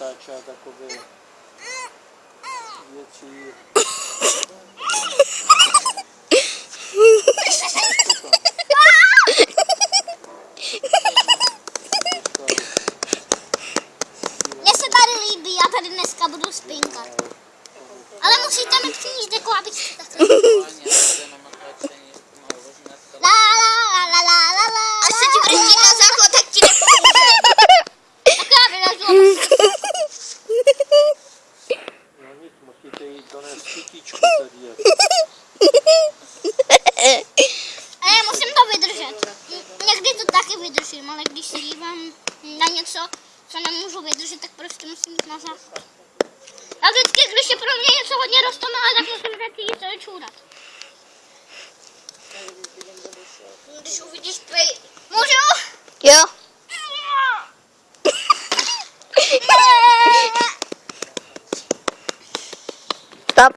natáčet jakoby větší... Mně se tady líbí, já tady dneska budu spinkat. Ale musíte mi přijít jako abych takhle. Donést já musím to vydržet. Někdy to taky vydržím, ale když se dívám na něco, co nemůžu vydržet, tak prostě musím jít na záchod. A vždycky, když je pro mě něco hodně roztomilé, tak musím jít to je čůrat. Když uvidíš pej...